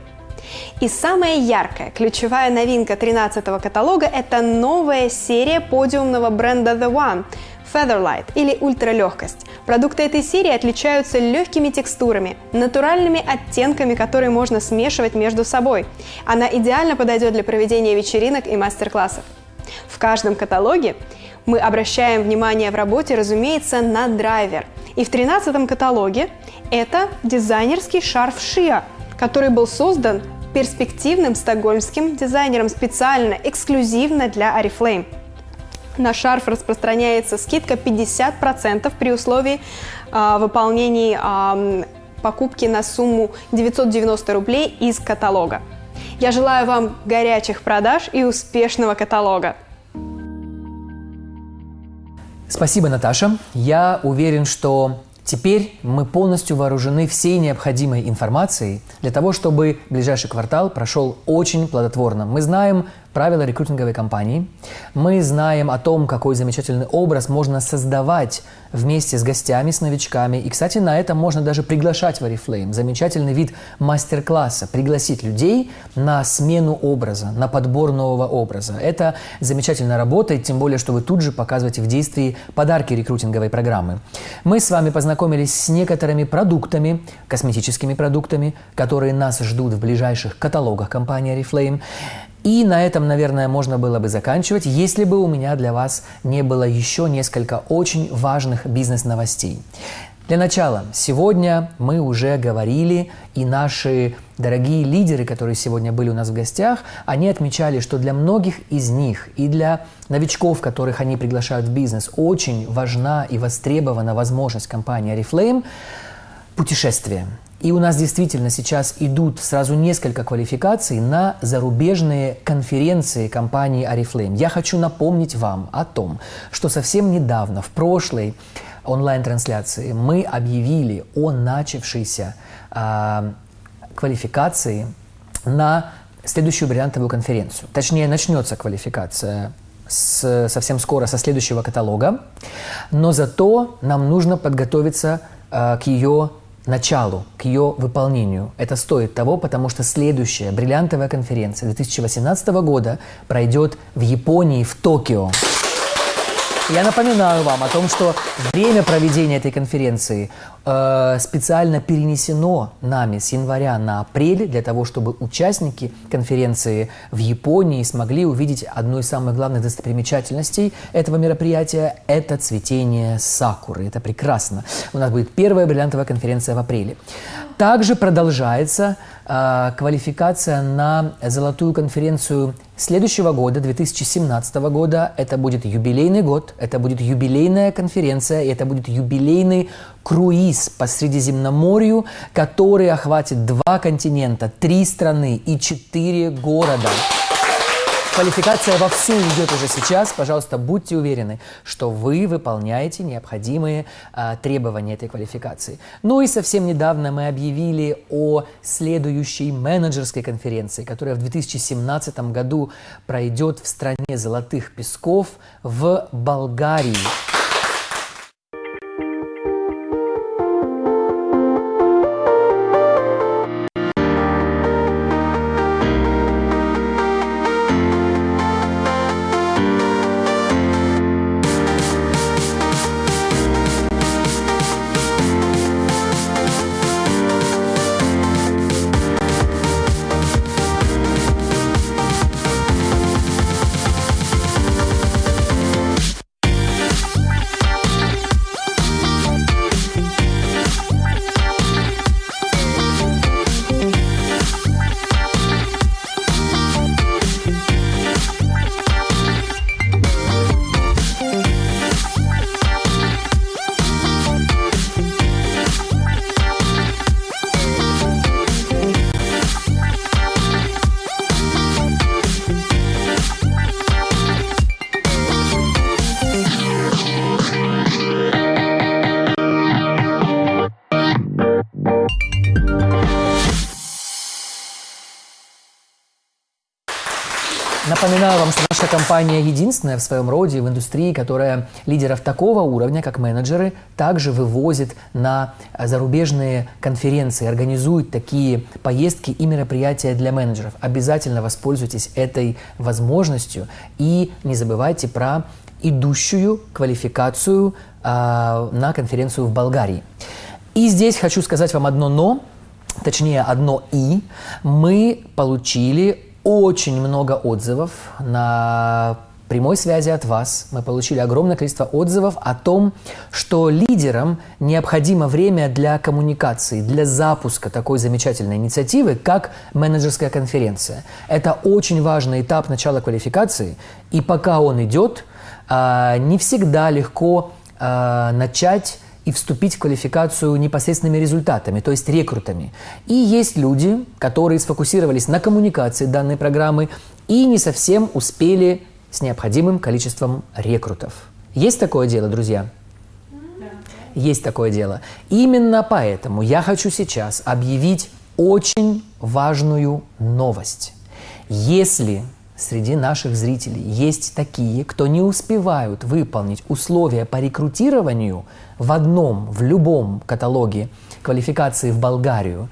И самая яркая, ключевая новинка 13 каталога – это новая серия подиумного бренда The One – Featherlight или ультралегкость. Продукты этой серии отличаются легкими текстурами, натуральными оттенками, которые можно смешивать между собой. Она идеально подойдет для проведения вечеринок и мастер-классов. В каждом каталоге мы обращаем внимание в работе, разумеется, на драйвер. И в 13 каталоге это дизайнерский шарф Шиа, который был создан перспективным стокгольмским дизайнером специально, эксклюзивно для Oriflame. На шарф распространяется скидка 50% при условии э, выполнения э, покупки на сумму 990 рублей из каталога. Я желаю вам горячих продаж и успешного каталога. Спасибо, Наташа. Я уверен, что Теперь мы полностью вооружены всей необходимой информацией для того, чтобы ближайший квартал прошел очень плодотворно. Мы знаем, правила рекрутинговой компании. Мы знаем о том, какой замечательный образ можно создавать вместе с гостями, с новичками. И, кстати, на это можно даже приглашать в Oriflame. Замечательный вид мастер-класса. Пригласить людей на смену образа, на подбор нового образа. Это замечательно работает, тем более, что вы тут же показываете в действии подарки рекрутинговой программы. Мы с вами познакомились с некоторыми продуктами, косметическими продуктами, которые нас ждут в ближайших каталогах компании Oriflame. И на этом, наверное, можно было бы заканчивать, если бы у меня для вас не было еще несколько очень важных бизнес-новостей. Для начала, сегодня мы уже говорили, и наши дорогие лидеры, которые сегодня были у нас в гостях, они отмечали, что для многих из них и для новичков, которых они приглашают в бизнес, очень важна и востребована возможность компании Oriflame путешествия. И у нас действительно сейчас идут сразу несколько квалификаций на зарубежные конференции компании Oriflame. Я хочу напомнить вам о том, что совсем недавно, в прошлой онлайн-трансляции мы объявили о начавшейся э, квалификации на следующую бриллиантовую конференцию. Точнее, начнется квалификация с, совсем скоро со следующего каталога, но зато нам нужно подготовиться э, к ее началу, к ее выполнению. Это стоит того, потому что следующая бриллиантовая конференция 2018 года пройдет в Японии, в Токио. Я напоминаю вам о том, что время проведения этой конференции э, специально перенесено нами с января на апрель для того, чтобы участники конференции в Японии смогли увидеть одну из самых главных достопримечательностей этого мероприятия – это цветение сакуры. Это прекрасно. У нас будет первая бриллиантовая конференция в апреле. Также продолжается э, квалификация на золотую конференцию следующего года, 2017 года. Это будет юбилейный год, это будет юбилейная конференция, и это будет юбилейный круиз по Средиземноморью, который охватит два континента, три страны и четыре города. Квалификация вовсю идет уже сейчас. Пожалуйста, будьте уверены, что вы выполняете необходимые а, требования этой квалификации. Ну и совсем недавно мы объявили о следующей менеджерской конференции, которая в 2017 году пройдет в стране Золотых Песков в Болгарии. Напоминаю вам, что наша компания единственная в своем роде в индустрии, которая лидеров такого уровня, как менеджеры, также вывозит на зарубежные конференции, организует такие поездки и мероприятия для менеджеров. Обязательно воспользуйтесь этой возможностью и не забывайте про идущую квалификацию э, на конференцию в Болгарии. И здесь хочу сказать вам одно «но», точнее одно «и». Мы получили очень много отзывов на прямой связи от вас. Мы получили огромное количество отзывов о том, что лидерам необходимо время для коммуникации, для запуска такой замечательной инициативы, как менеджерская конференция. Это очень важный этап начала квалификации, и пока он идет, а, не всегда легко а, начать и вступить в квалификацию непосредственными результатами, то есть рекрутами. И есть люди, которые сфокусировались на коммуникации данной программы и не совсем успели с необходимым количеством рекрутов. Есть такое дело, друзья? Есть такое дело. Именно поэтому я хочу сейчас объявить очень важную новость. Если среди наших зрителей есть такие, кто не успевают выполнить условия по рекрутированию в одном, в любом каталоге квалификации в Болгарию,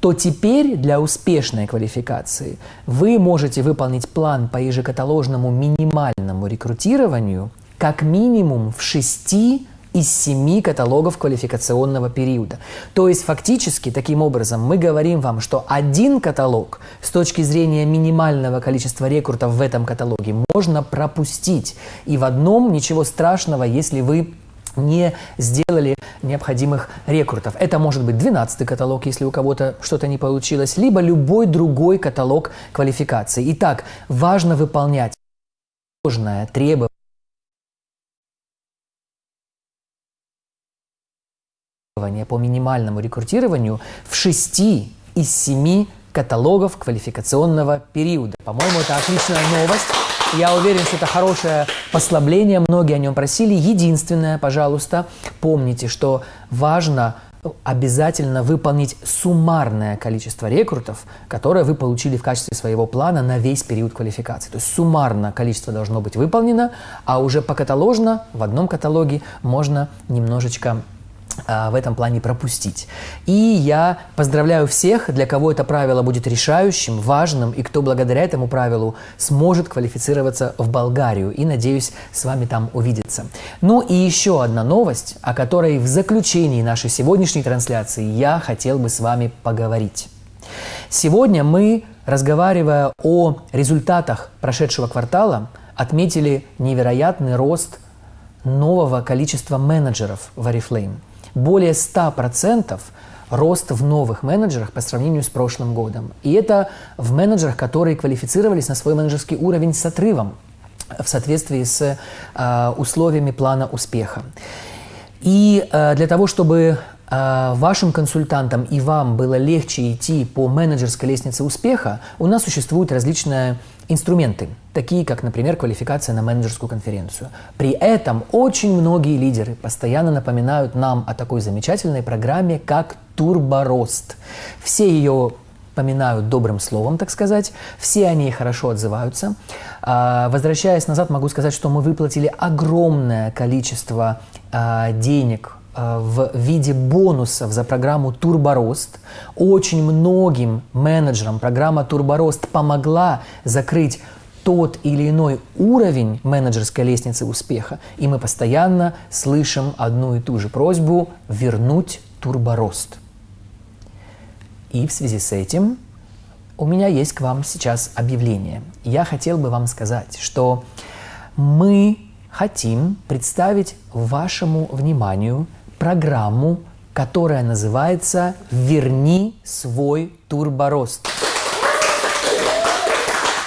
то теперь для успешной квалификации вы можете выполнить план по ежекаталожному минимальному рекрутированию как минимум в шести из семи каталогов квалификационного периода. То есть фактически, таким образом, мы говорим вам, что один каталог с точки зрения минимального количества рекрутов в этом каталоге можно пропустить. И в одном ничего страшного, если вы не сделали необходимых рекрутов. Это может быть 12 каталог, если у кого-то что-то не получилось, либо любой другой каталог квалификации. Итак, важно выполнять сложное требование по минимальному рекрутированию в 6 из 7 каталогов квалификационного периода. По-моему, это отличная новость. Я уверен, что это хорошее послабление, многие о нем просили. Единственное, пожалуйста, помните, что важно обязательно выполнить суммарное количество рекрутов, которое вы получили в качестве своего плана на весь период квалификации. То есть суммарно количество должно быть выполнено, а уже покаталожно в одном каталоге можно немножечко в этом плане пропустить. И я поздравляю всех, для кого это правило будет решающим, важным, и кто благодаря этому правилу сможет квалифицироваться в Болгарию. И надеюсь с вами там увидеться. Ну и еще одна новость, о которой в заключении нашей сегодняшней трансляции я хотел бы с вами поговорить. Сегодня мы, разговаривая о результатах прошедшего квартала, отметили невероятный рост нового количества менеджеров в Oriflame – более 100% рост в новых менеджерах по сравнению с прошлым годом. И это в менеджерах, которые квалифицировались на свой менеджерский уровень с отрывом в соответствии с э, условиями плана успеха. И э, для того, чтобы э, вашим консультантам и вам было легче идти по менеджерской лестнице успеха, у нас существуют различные инструменты, такие как, например, квалификация на менеджерскую конференцию. При этом очень многие лидеры постоянно напоминают нам о такой замечательной программе, как Турборост. Все ее поминают добрым словом, так сказать. Все они хорошо отзываются. А, возвращаясь назад, могу сказать, что мы выплатили огромное количество а, денег в виде бонусов за программу Турборост. Очень многим менеджерам программа Турборост помогла закрыть тот или иной уровень менеджерской лестницы успеха. И мы постоянно слышим одну и ту же просьбу вернуть турборост. И в связи с этим у меня есть к вам сейчас объявление. Я хотел бы вам сказать, что мы хотим представить вашему вниманию программу, которая называется «Верни свой турборост».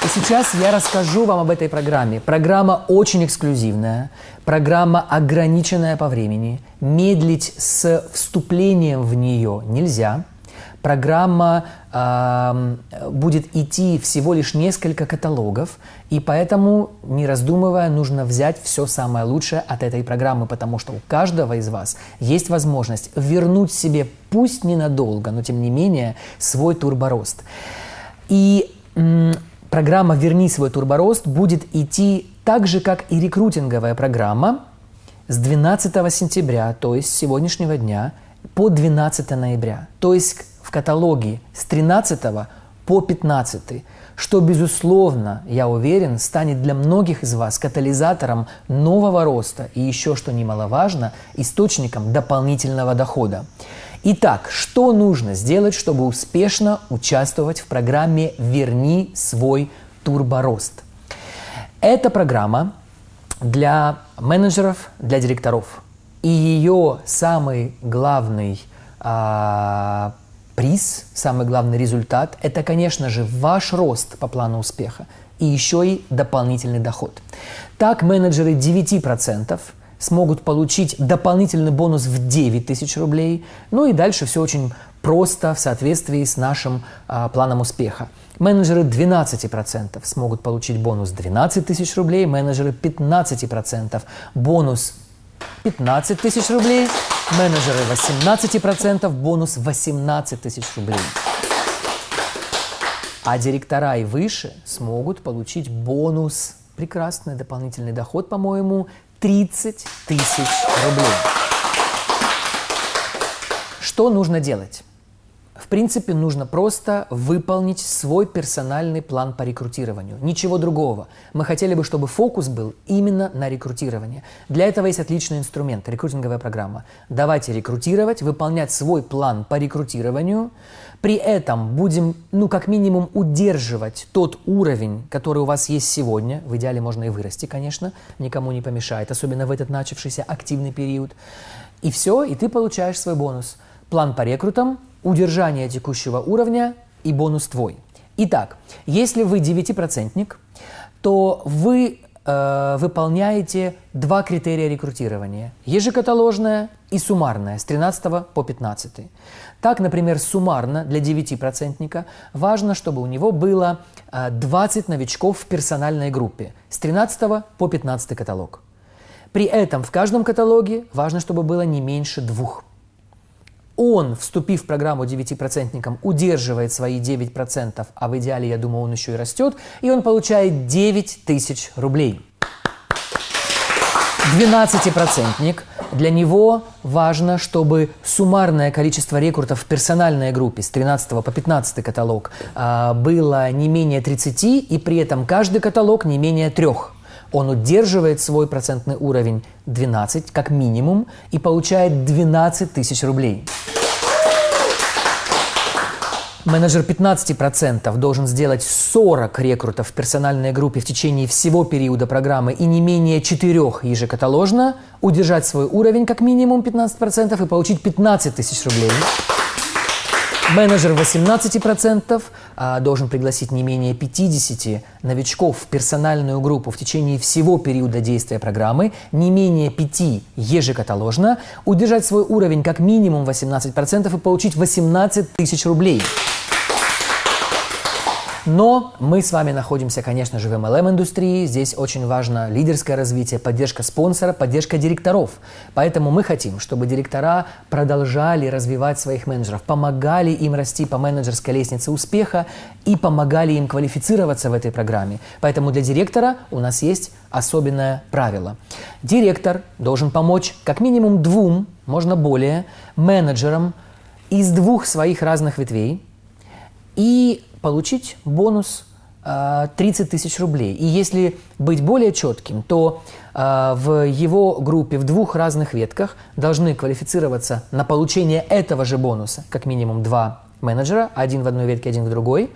И сейчас я расскажу вам об этой программе. Программа очень эксклюзивная, программа ограниченная по времени. Медлить с вступлением в нее нельзя – программа э, будет идти всего лишь несколько каталогов, и поэтому, не раздумывая, нужно взять все самое лучшее от этой программы, потому что у каждого из вас есть возможность вернуть себе, пусть ненадолго, но тем не менее, свой турборост. И м, программа «Верни свой турборост» будет идти так же, как и рекрутинговая программа, с 12 сентября, то есть сегодняшнего дня, по 12 ноября. То есть в каталоге с 13 по 15, что, безусловно, я уверен, станет для многих из вас катализатором нового роста и еще, что немаловажно, источником дополнительного дохода. Итак, что нужно сделать, чтобы успешно участвовать в программе «Верни свой турборост»? Это программа для менеджеров, для директоров. И ее самый главный а, приз, самый главный результат – это, конечно же, ваш рост по плану успеха и еще и дополнительный доход. Так менеджеры 9% смогут получить дополнительный бонус в 9 тысяч рублей. Ну и дальше все очень просто в соответствии с нашим а, планом успеха. Менеджеры 12% смогут получить бонус 12 тысяч рублей, менеджеры 15% бонус 15 тысяч рублей, менеджеры 18%, бонус 18 тысяч рублей. А директора и выше смогут получить бонус, прекрасный дополнительный доход, по-моему, 30 тысяч рублей. Что нужно делать? В принципе, нужно просто выполнить свой персональный план по рекрутированию. Ничего другого. Мы хотели бы, чтобы фокус был именно на рекрутировании. Для этого есть отличный инструмент – рекрутинговая программа. Давайте рекрутировать, выполнять свой план по рекрутированию. При этом будем, ну, как минимум, удерживать тот уровень, который у вас есть сегодня. В идеале можно и вырасти, конечно, никому не помешает, особенно в этот начавшийся активный период. И все, и ты получаешь свой бонус. План по рекрутам – удержание текущего уровня и бонус твой. Итак, если вы девятипроцентник, то вы э, выполняете два критерия рекрутирования. Ежекаталожное и суммарное с 13 по 15. Так, например, суммарно для девятипроцентника важно, чтобы у него было э, 20 новичков в персональной группе с 13 по 15 каталог. При этом в каждом каталоге важно, чтобы было не меньше двух он, вступив в программу 9%, удерживает свои 9%, а в идеале, я думаю, он еще и растет, и он получает 9 тысяч рублей. 12-процентник, для него важно, чтобы суммарное количество рекрутов в персональной группе с 13 по 15 каталог а, было не менее 30, и при этом каждый каталог не менее трех он удерживает свой процентный уровень 12 как минимум и получает 12 тысяч рублей. Менеджер 15% должен сделать 40 рекрутов в персональной группе в течение всего периода программы и не менее 4 ежекаталожно, удержать свой уровень как минимум 15% и получить 15 тысяч рублей. Менеджер 18% а, должен пригласить не менее 50 новичков в персональную группу в течение всего периода действия программы, не менее 5 ежекаталожно, удержать свой уровень как минимум 18% и получить 18 тысяч рублей. Но мы с вами находимся, конечно же, в MLM-индустрии. Здесь очень важно лидерское развитие, поддержка спонсора, поддержка директоров. Поэтому мы хотим, чтобы директора продолжали развивать своих менеджеров, помогали им расти по менеджерской лестнице успеха и помогали им квалифицироваться в этой программе. Поэтому для директора у нас есть особенное правило. Директор должен помочь как минимум двум, можно более, менеджерам из двух своих разных ветвей и получить бонус 30 а, тысяч рублей. И если быть более четким, то э, в его группе в двух разных ветках должны квалифицироваться на получение этого же бонуса как минимум два менеджера, один в одной ветке, один в другой.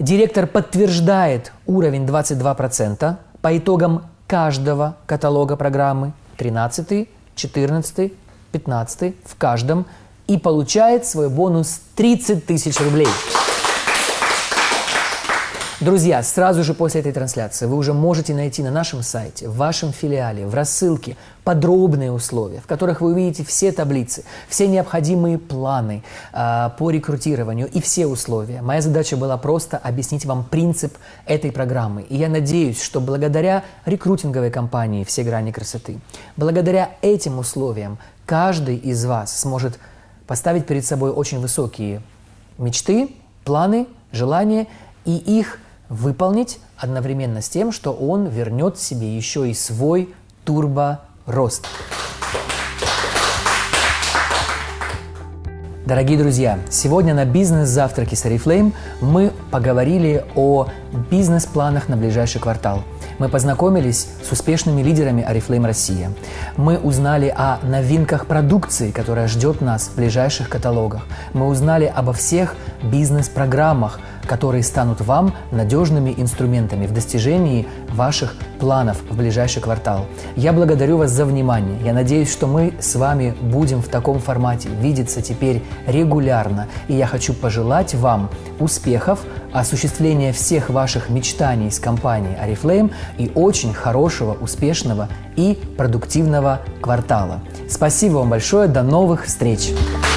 Директор подтверждает уровень 22% по итогам каждого каталога программы 13, 14, 15 в каждом и получает свой бонус 30 тысяч рублей. Друзья, сразу же после этой трансляции вы уже можете найти на нашем сайте, в вашем филиале, в рассылке подробные условия, в которых вы увидите все таблицы, все необходимые планы э, по рекрутированию и все условия. Моя задача была просто объяснить вам принцип этой программы. И я надеюсь, что благодаря рекрутинговой компании «Все грани красоты», благодаря этим условиям каждый из вас сможет поставить перед собой очень высокие мечты, планы, желания и их – выполнить одновременно с тем, что он вернет себе еще и свой турбо-рост. Дорогие друзья, сегодня на бизнес-завтраке с Oriflame мы поговорили о бизнес-планах на ближайший квартал. Мы познакомились с успешными лидерами Oriflame Россия. Мы узнали о новинках продукции, которая ждет нас в ближайших каталогах. Мы узнали обо всех бизнес-программах, которые станут вам надежными инструментами в достижении ваших планов в ближайший квартал. Я благодарю вас за внимание. Я надеюсь, что мы с вами будем в таком формате видеться теперь регулярно. И я хочу пожелать вам успехов, осуществления всех ваших мечтаний с компанией Oriflame и очень хорошего, успешного и продуктивного квартала. Спасибо вам большое. До новых встреч!